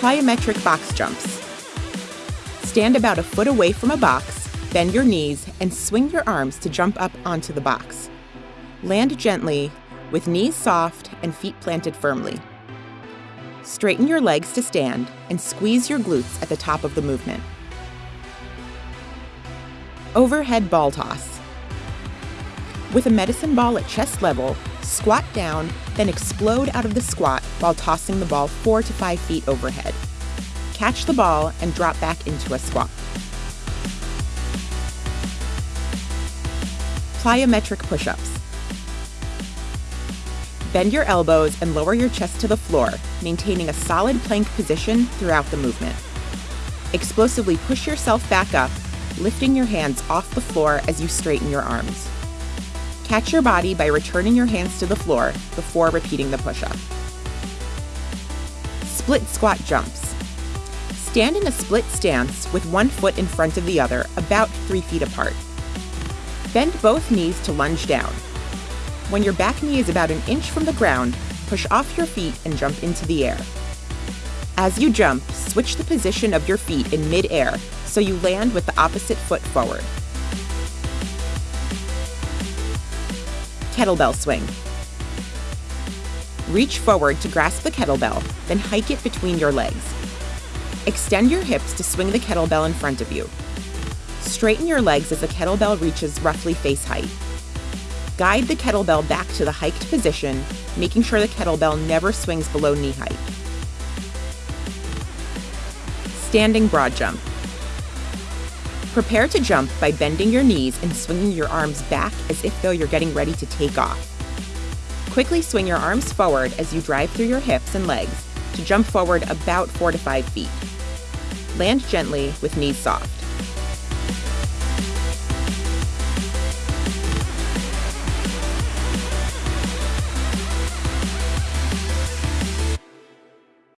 Plyometric box jumps. Stand about a foot away from a box, bend your knees, and swing your arms to jump up onto the box. Land gently, with knees soft and feet planted firmly. Straighten your legs to stand and squeeze your glutes at the top of the movement. Overhead ball toss. With a medicine ball at chest level, squat down, then explode out of the squat while tossing the ball four to five feet overhead catch the ball, and drop back into a squat. Plyometric push-ups. Bend your elbows and lower your chest to the floor, maintaining a solid plank position throughout the movement. Explosively push yourself back up, lifting your hands off the floor as you straighten your arms. Catch your body by returning your hands to the floor before repeating the push-up. Split squat jumps. Stand in a split stance with one foot in front of the other, about three feet apart. Bend both knees to lunge down. When your back knee is about an inch from the ground, push off your feet and jump into the air. As you jump, switch the position of your feet in mid-air so you land with the opposite foot forward. Kettlebell swing. Reach forward to grasp the kettlebell, then hike it between your legs. Extend your hips to swing the kettlebell in front of you. Straighten your legs as the kettlebell reaches roughly face height. Guide the kettlebell back to the hiked position, making sure the kettlebell never swings below knee height. Standing broad jump. Prepare to jump by bending your knees and swinging your arms back as if though you're getting ready to take off. Quickly swing your arms forward as you drive through your hips and legs to jump forward about 4 to 5 feet. Land gently with knees soft.